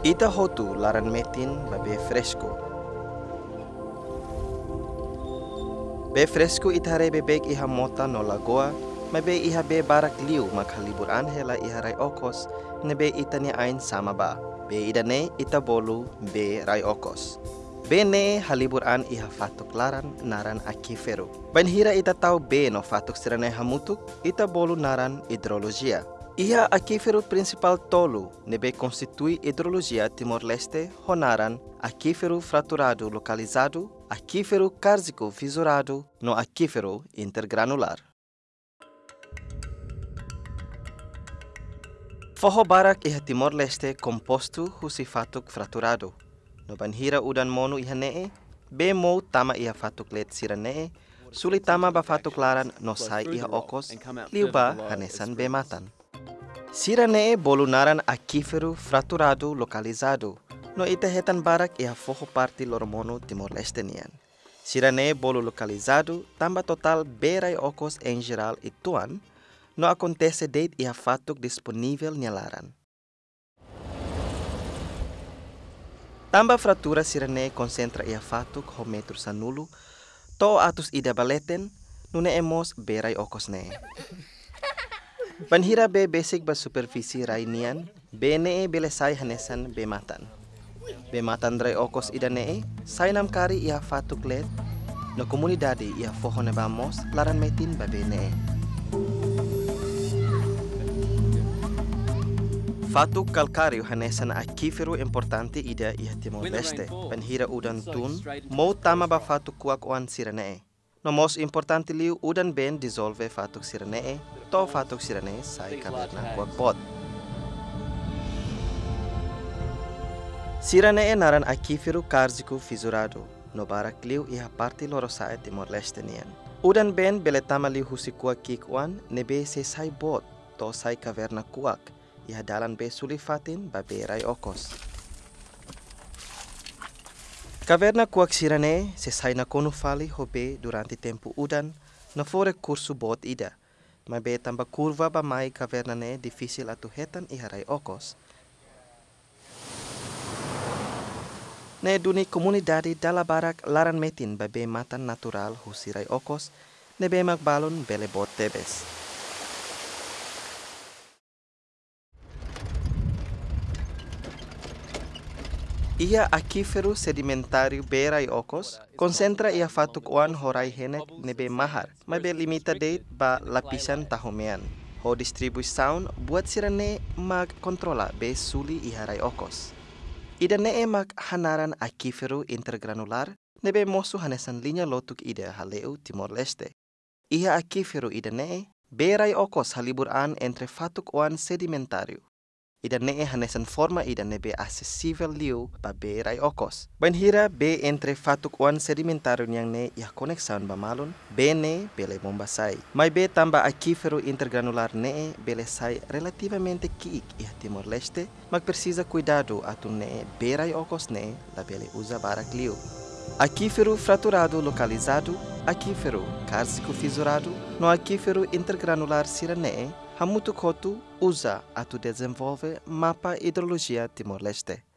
Ita hotu laran metin babe fresco. Be fresco itare bebek iha mota no lagoa, mabe iha be barak liu mak halibur anhela iha rai okos, nebe itani ain sama ba. Be idane ita bolu be rai okos. Bene halibur an iha fatuk laran naran akiferu. Ban hira ita tau be no fatuk sirane hamutuk, ita bolu naran hidrologia. Iha aquífero principal tolo nebe constitui hidrologia Timor-Leste honaran aquífero fraturado localizado, aquífero cársico fissurado no aquífero intergranular. Forro barak iha Timor-Leste composto husifatuk fraturado. No banhira udan mono iha nee, be mo tama iha fatuk let sira nee, suli tama ba fatuk laran no sai iha okos, liuba hanesan be matan. Sirane bolunaran aquífero fraturado localizado. No ita hetan barak ia forro parte loromono Timor-Leste nian. Sirane bolo localizado tamba total berai ocos em geral e tuan, no acontece date ia fatuk disponível nialaran. Tamba fratura sirane concentra ia fatuk ho metro sanulo, to atus ida baleten, nune emos berai ocos ne. Panhira be basic ba supervisi rainian, bene bele sai hanesan be matan. Be matan drai okos idane sai nam kari ia fatuk let, no komunidade ia fohone bamos laran metin ba bene. Fatuk kalkario hanesan akifero importante ida ia Timor-Leste, panhira udan tun, mo tama ba fatuk kuak oan sirane. No most importante liu udan ben dissolve fatuk sirane to fatuk sirane sai kaverna kuak pot. Sirane naran akifiru karziku fisurado, no barak liu iha parte lorosae Timor-Leste nian. Udan ben beletama liu husi kuak kikuan nebe se sai bot to sai kaverna kuak, iha dalan be sulifatin ba berai okos. Caverna kuak sirane se sai na kono fali hobe durante tempo udan na fore curso bot ida. Ma be tamba curva ba mai caverna ne difícil atu hetan iharai okos. Ne duni komunidade dala barak laran metin ba be matan natural husirai okos ne be mak balon bele bot tebes. Ia aquífero sedimentário berai okos, concentra ia fatuk oan horai henek nebe mahar, mas be limita de ba lapisan tahomean. Ho distribuição buat sirane mag kontrola be suli iharai okos. Ida ne mag hanaran aquífero intergranular nebe mosu hanesan linha lotuk ida haleu Timor-Leste. Ia aquífero ida ne berai okos halibur an entre fatuk oan sedimentário. Ida nee hanesan forma ida nebe acessível liu ba be rai okos. Ben hira be entre fatuk wan sedimentario yang ne ya koneksaun ba malon, be ne bele bomba sai. Mai be tamba aquífero intergranular ne bele sai relativamente kiik ia Timor-Leste, mag precisa cuidado atu ne be rai okos ne la bele usa barak liu. Aquífero fraturado localizado, aquífero cársico fissurado, no aquífero intergranular siranee, Hamutu Kotu usa atu desenvolve mapa hidrologia Timor-Leste.